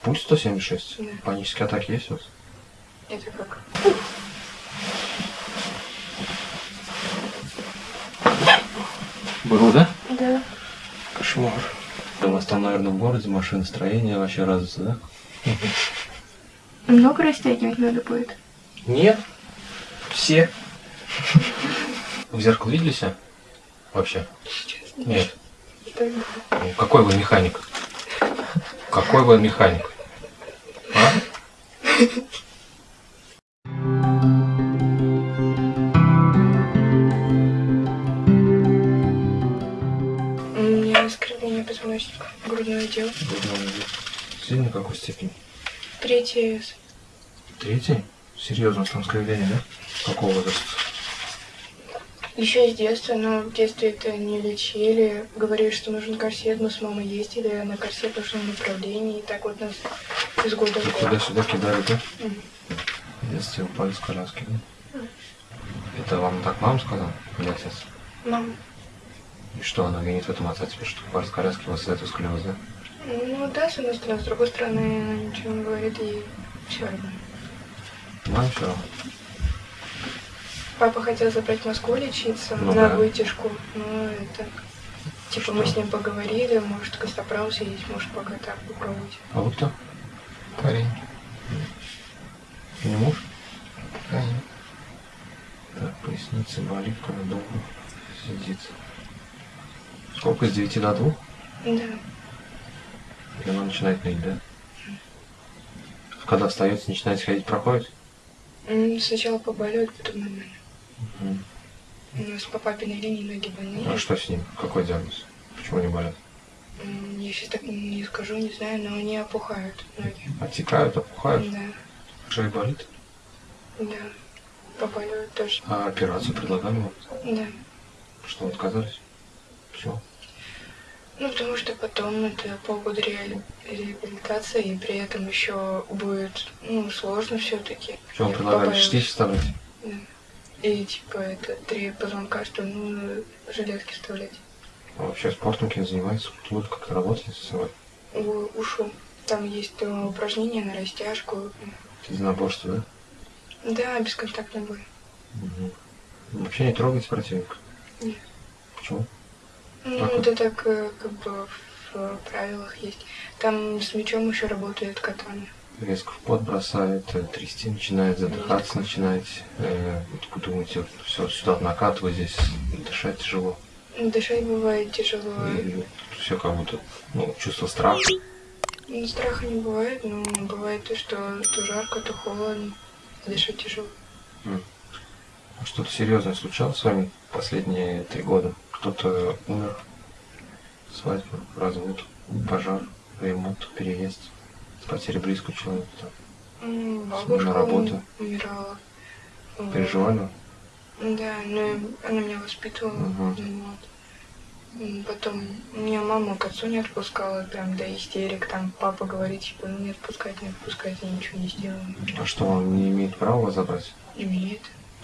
Пульс 176? Да. Панические атаки есть у вас? Это как? Был, да? Да. Кошмар. У вас там, наверное, в городе машиностроение вообще развито, да? Много растягивать надо будет? Нет. Все. В зеркало видели себя? Вообще? Сейчас Нет. Так, Ну, какой вы механик? Какой вы механик? А? У меня скривление позвоночника, грудной отдел. Сильно в какой степени? Третий С. Третий? Серьезно, там скривление, да? Какого возраста? Еще с детства, но в детстве это не лечили. Говорили, что нужен корсет. Мы с мамой ездили на корсет в нужном направлении. И так вот нас из года в год. Туда-сюда кидали, да? Мгм. В детстве упали с коляски, да? Это вам так мама сказала? Или отец? Мам, И что, она винит в этом отца тебе, что упали с коляски, у вас из-за этого сколиоз, да? ну да, с одной стороны, с другой стороны, она ничего не говорит и все равно. Маме все равно. Папа хотел забрать в Москву лечиться Ну на да. вытяжку. Ну, это... Типа мы Что? с ним поговорили, может костоправ съесть, может пока так попробовать. А вы кто? Парень. Не муж? Парень. Так, поясница болит, когда долго сидит. Сколько с 9 до 2? Да. И она начинает ныть, да? Когда встаете, начинаете ходить, проходит? М, Сначала побаливает, потом нормально. Мгм. У нас по папиной линии ноги больные. А что с ним? Какой диагноз? Почему они болят? Я сейчас так не скажу, не знаю, но они опухают ноги. Отекают, опухают? Да, Шея болит? да. Побаливают тоже. А операцию предлагали вам? Да. Что, отказались? Почему? Ну, потому что потом это полгода реали- реабилитации, и при этом еще будет, ну, сложно все-таки. Что вам предлагали? Штиф вставлять? Да. И типа это три позвонка, что ну железки вставлять. А вообще спортом кем занимается? Вы как-то работаете со собой? У- Ушу. Там есть э, упражнения на растяжку. Единоборство, да? Да, бесконтактный бой. Мгм. Вообще не трогайте противника? Нет. Почему? Ну, Как это так э, как бы в э, правилах есть. Там с мячом еще работает катана. резко в пот бросает, э, трясти начинает, задыхаться начинаете. Э, вот вы думаете, все сюда накатывать, здесь дышать тяжело. Дышать бывает тяжело. все как будто, ну, чувство страха. Ну, страха не бывает, но бывает то, что то жарко, то холодно. Дышать тяжело. А Что-то серьезное случалось с вами последние три года? Кто-то умер? Свадьба, развод, пожар, ремонт, переезд, потеря близкого человека. М, Смена Бабушка работы. умирала. Переживали? Да, но она меня воспитывала. Ну вот. Потом меня мама к отцу не отпускала, прям до истерик. Там папа говорит, типа, ну не отпускать, не отпускать, я ничего не сделаю. А что, он не имеет права вас забрать? Имеет.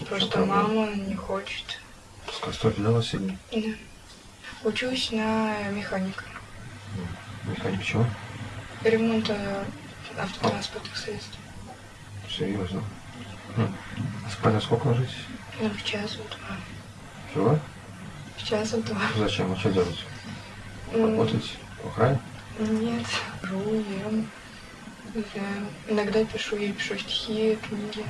Просто мама не хочет. Пускай столько да, Василий? Да. Учусь на механика. Механик чего? Ремонта автотранспортных средств. Серьезно. Хм. А во сколько ложитесь? Ну, в час, два. Чего? В час, два. Зачем? А что делаете? М, Работаете? В охране? Нет. Жу, ем. Не знаю. Иногда пишу, я пишу стихи, книги.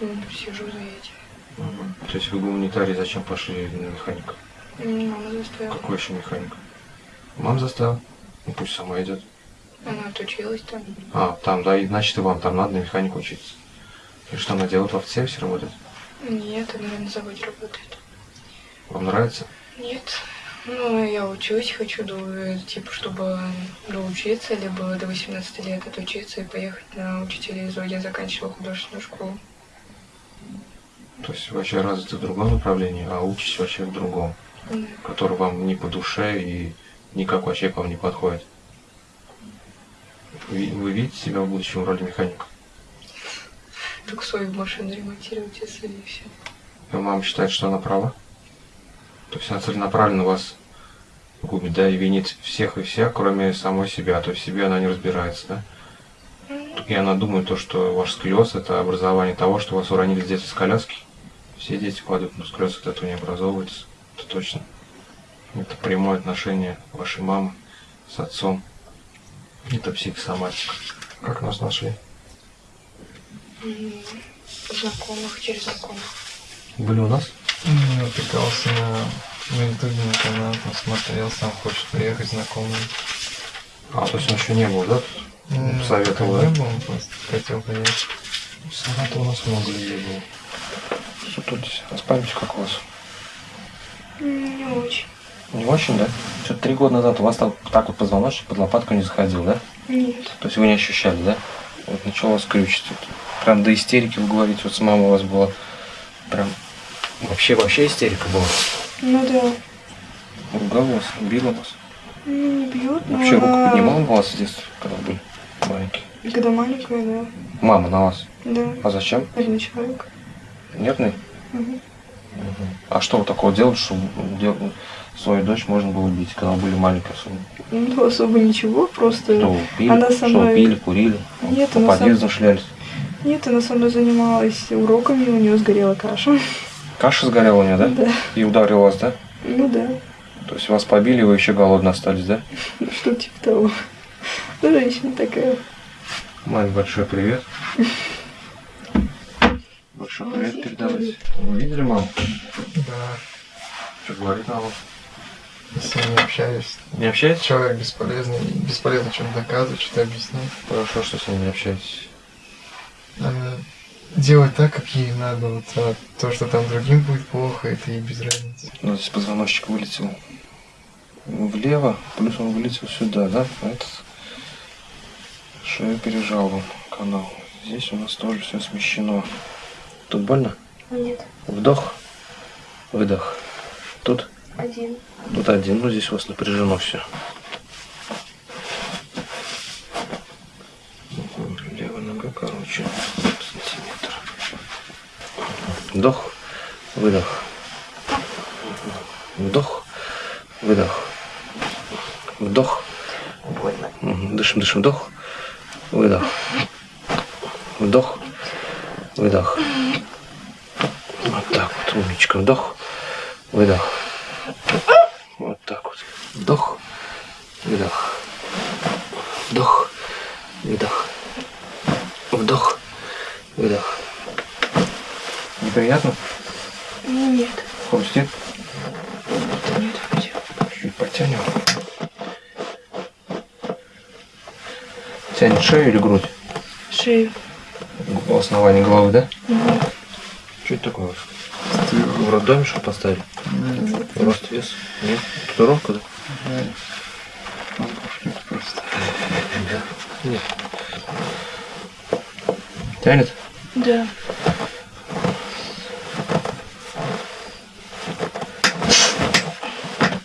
Угу. Сижу за этим. Угу. То есть вы гуманитарий, зачем пошли на механика? Мама заставила. Какой еще механик? Мам заставил? Ну пусть сама идет. Она отучилась там. А, там, да, и значит и вам там надо на механику учиться. И что она делает в автосервисе работает? Нет, она на заводе работает. Вам нравится? Нет. Ну, я учусь, хочу, до, типа, чтобы доучиться, либо до 18 лет отучиться и поехать на учителя из Я заканчивала художественную школу. То есть вообще развиты в другом направлении, а учитесь вообще в другом, Да. который вам не по душе и никак вообще к вам не подходит. Вы, вы видите себя в будущем в роли механика? Только свою машину ремонтировать, если и все. И мама считает, что она права? То есть она целенаправленно вас губит, да, и винит всех и вся, кроме самой себя. То есть в себе она не разбирается, да? И она думает, то, что ваш сколиоз – это образование того, что вас уронили с детства с коляски. Все дети падают, но сколиоз от этого не образовывается. Это точно. Это прямое отношение вашей мамы с отцом. Это психосоматика. Как нас нашли? Знакомых, через знакомых. Были у нас? Ну, Натыкался на, на ютубе на канал, посмотрел, сам хочет приехать знакомый. А, то есть он еще не был, да? Советовал, не был, он просто хотел приехать. Саратова у нас много людей было. Что тут здесь? А с памятью как у вас? Не очень. Не очень, да? Что-то три года назад у вас так, так вот позвоночник под лопатку не заходил, да? Нет. То есть вы не ощущали, да? Вот крючить. Вот. Прям до истерики вы говорите, вот с мамой у вас было прям вообще вообще истерика была. Ну да. Ругала вас, била вас. Ну, не бьют, но Вообще руку она- поднимала у вас с детства, когда были маленькие? Когда маленькая, да. Мама на вас. Да. А зачем? Один человек. Нервный? А что вы такого делали, что дел- свою дочь можно было бить, когда вы были маленькие особенно? Ну, особо ничего, просто... Что вы пили, Она со что мной- вы пили, курили, Нет, по она со- подъездам шлялись. Нет, она со мной занималась уроками, у нее сгорела каша. Каша сгорела у нее, да? Да. И ударил вас, да? Ну да. То есть вас побили, вы еще голодно остались, да? Что типа того. Ну, женщина такая. Мать, большой привет. Большой привет передавайте. Вы видели маму? Да, Что говорит мама? с ним не общаюсь. Не общаетесь? Человек бесполезный, бесполезно что-то доказывать, что-то объяснять. Хорошо, что с ней не общаетесь. Она делает так, как ей надо. Вот, а то, что там другим будет плохо, это ей без разницы. У нас здесь позвоночник вылетел влево, плюс он вылетел сюда, да? А Этот шею пережал канал. Здесь у нас тоже все смещено. Тут больно? Нет, Вдох, выдох. Тут, один. тут один, ну здесь у вас напряжено все. Левая нога короче, сантиметр. Вдох, выдох. Вдох, выдох. Вдох. Мгм, Дышим, дышим, вдох, выдох. Вдох, выдох. Вот так вот, умничка. Вдох, выдох. Вот так вот. Вдох, выдох. Вдох, выдох. Вдох, выдох. Неприятно? Нет. Хрустит? Нет, где? Чуть потянем. Тянет шею или грудь? Шею. У основания головы, да? Мгм. Что это такое? В роддоме что поставили? Рост, вес? Нет? Татуировка, да? Просто. Нет. Тянет? Да.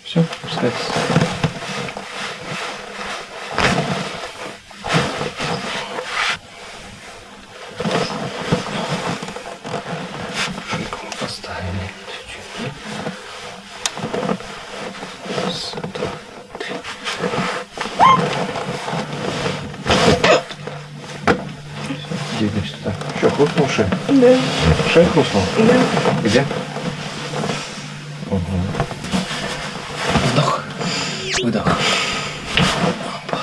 Все, пускайтесь. Шейку мы поставили чуть-чуть. Раз, два, три. Двигаемся туда. Что, хрустнул шея? Да. Шея хрустнула? Да. Где? Вдох. Выдох. Опа.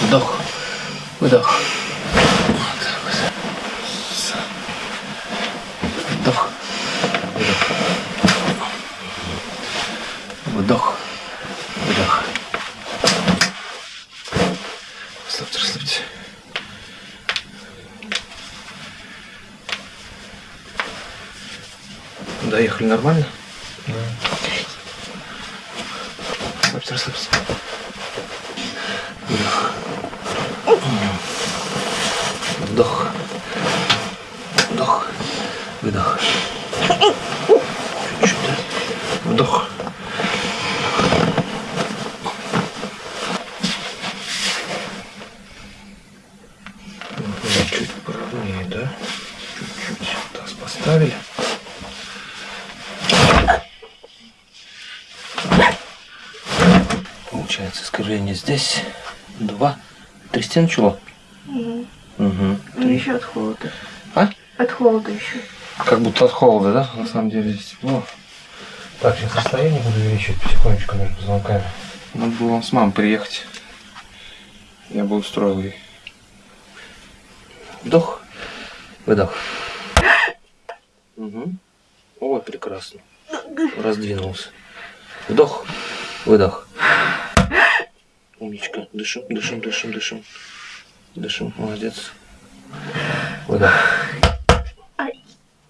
Вдох. Выдох. Вот так вот. С. Вдох. Выдох. Вдох. Выдох. Расслабьте, расслабьте. Доехали нормально? Расслабься, расслабься. Вдох. Вдох. Вдох. Выдох. Чуть-чуть? Вдох. Мгм, Чуть поровнее, да? Чуть-чуть. Таз поставили. Здесь. Два. Трясти начало. Угу. Угу. Ну еще от холода. А? От холода еще. Как будто от холода, да? На самом деле здесь тепло. Так, сейчас расстояние буду увеличивать потихонечку между позвонками. Надо было вам с мамой приехать. Я бы устроил ей. Вдох. Выдох. Угу. Ой, прекрасно. Раздвинулся. Вдох. Выдох. Умничка. Дышим, дышим, дышим, дышим. Дышим. Молодец. Выдох.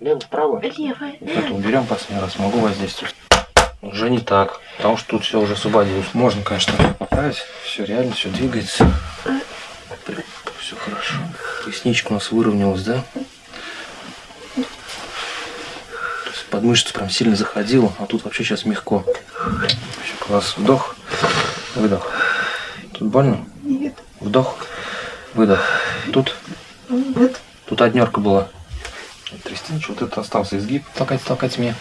Лево, вправо. Левая. Это уберем последний раз, могу воздействовать. Уже не так, потому что тут все уже освободилось. Можно, конечно, поправить. Все реально, все двигается. Все хорошо. Поясничка у нас выровнялась, да? Под мышцу прям сильно заходила, а тут вообще сейчас мягко. Класс. Вдох, выдох. Больно? Нет. Вдох, выдох. Тут, Нет. тут однерка была. Трясти ничего, вот это остался изгиб. Толкать, толкать мне.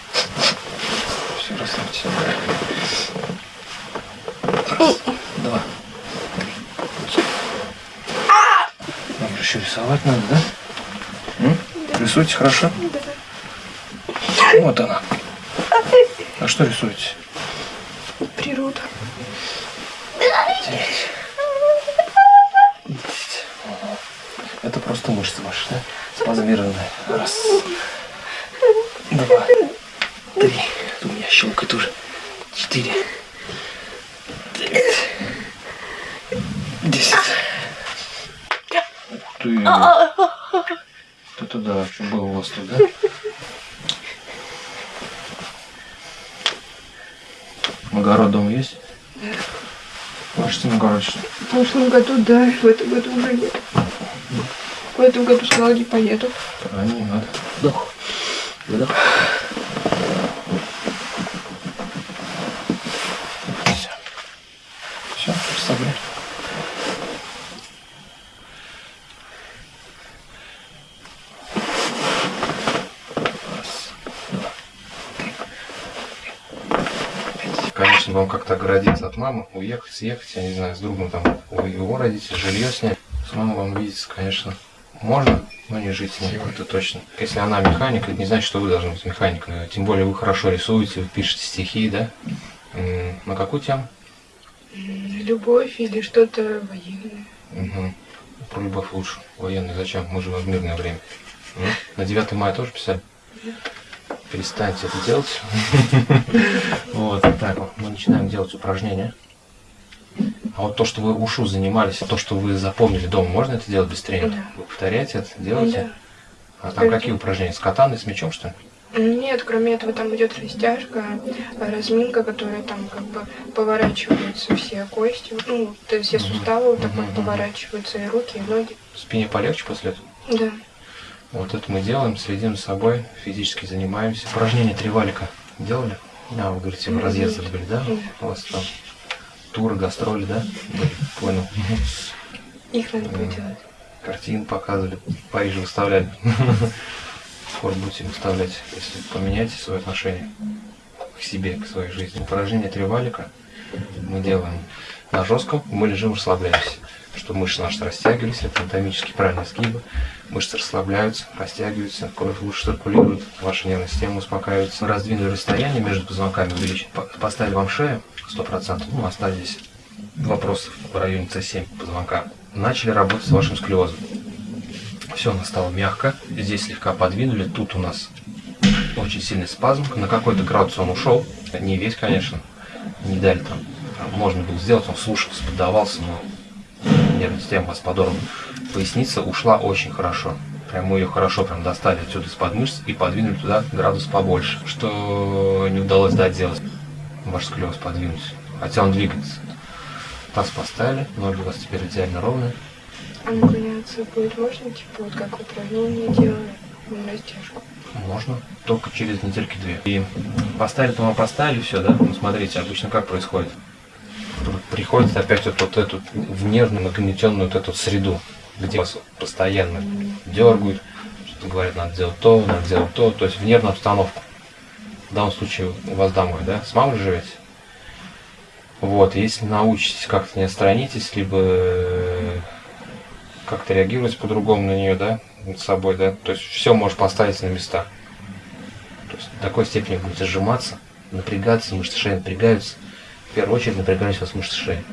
Все, расслабьте. Раз, два, три. Нам же еще рисовать надо, да? М? Рисуйте хорошо? Вот она. А что рисуете? Природа. Девять. Десять. Ага. Это просто мышцы ваши, да? Спазмированные. Раз. Два. Три. У меня щелкает уже. Четыре. Девять. Десять. Ух ты. Это да, что было у вас тут, да? Огород дома есть? Ваш огород что? В прошлом году, да, в этом году уже нет. В этом году сказала, не поеду. Правильно, не надо. Вдох. Выдох. Все. Все, пять. Конечно, вам как-то оградиться от мамы, уехать, съехать, я не знаю, с другом там, у его родителей, жилье снять. С мамой вам видеться, конечно, можно, но не жить с ней, это точно. Если она механик, это не значит, что вы должны быть механиком. Тем более вы хорошо рисуете, вы пишете стихи, да? На какую тему? Любовь или что-то военное. Угу. Про любовь лучше. Военный зачем? Мы живем в мирное время. На 9 мая тоже писали? Перестаньте это делать. Вот, так вот, мы начинаем делать упражнения. А вот то, что вы ушу занимались, то, что вы запомнили дома, можно это делать без тренинга? Да. Вы повторяете это, делаете? Да. А там какие упражнения? С катаной, с мячом, что ли? Нет, кроме этого там идет растяжка, разминка, которая там как бы поворачиваются все кости, ну, то есть все суставы вот так вот поворачиваются, и руки, и ноги. Спине полегче после этого? Да. Вот это мы делаем, следим за собой, физически занимаемся. Упражнения три валика делали? А, вы говорите, вы разъездили были, да? Да. У вас там туры, гастроли, да? Понял. Их надо будет делать. Картин показывали, в Париже выставляли. Скоро будете выставлять, если поменяете свое отношение к себе, к своей жизни. Упражнение три валика мы делаем на жестком, мы лежим, расслабляемся. Чтобы мышцы наши растягивались, это анатомически правильные сгибы. Мышцы расслабляются, растягиваются, кровь лучше циркулирует, ваша нервная система успокаивается. Мы раздвинули расстояние между позвонками, увеличили. По- Поставили вам шею 100%, ну, остались вопросов в районе С7 позвонка. Начали работать с вашим склеозом. Все у нас стало мягко. Здесь слегка подвинули. Тут у нас очень сильный спазм. На какой-то градус он ушел. Не весь, конечно. Не дали там. Можно было сделать, он слушался, поддавался, но нервная система вас подорвана. Поясница ушла очень хорошо. Прям мы ее хорошо прям достали отсюда из-под мышц и подвинули туда градус побольше. Что не удалось дать сделать. Ваш склеоз подвинуть. Хотя он двигается. Таз поставили, ноги у вас теперь идеально ровные. А наклоняться будет можно, типа вот как упражнение делали, на растяжку. Можно, только через недельки две. И поставили, то мы поставили все, да? Ну, смотрите, обычно как происходит? Приходится опять вот, вот эту в нервную, нагнетенную вот эту среду, где вас постоянно дергают, что говорят, надо делать то, надо делать то, то есть в нервную обстановку. В данном случае у вас домой, да? С мамой живете? Вот, если научитесь как-то не отстранитесь, либо э, как-то реагировать по-другому на нее, да, над собой, да, то есть все можешь поставить на места. То есть в такой степени будете сжиматься, напрягаться, мышцы шеи напрягаются. В первую очередь напрягались у вас мышцы шеи.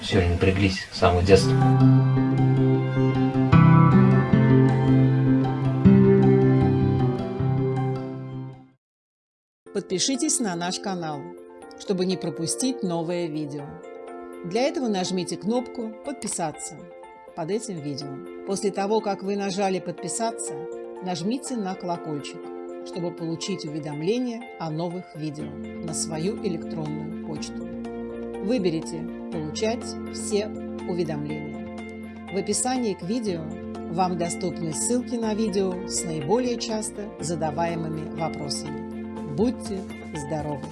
Все, они напряглись с самого детства. Подпишитесь на наш канал, чтобы не пропустить новое видео. Для этого нажмите кнопку «Подписаться» под этим видео. После того, как вы нажали «Подписаться», нажмите на колокольчик, чтобы получить уведомления о новых видео на свою электронную почту. Выберите «Получать все уведомления». В описании к видео вам доступны ссылки на видео с наиболее часто задаваемыми вопросами. Будьте здоровы!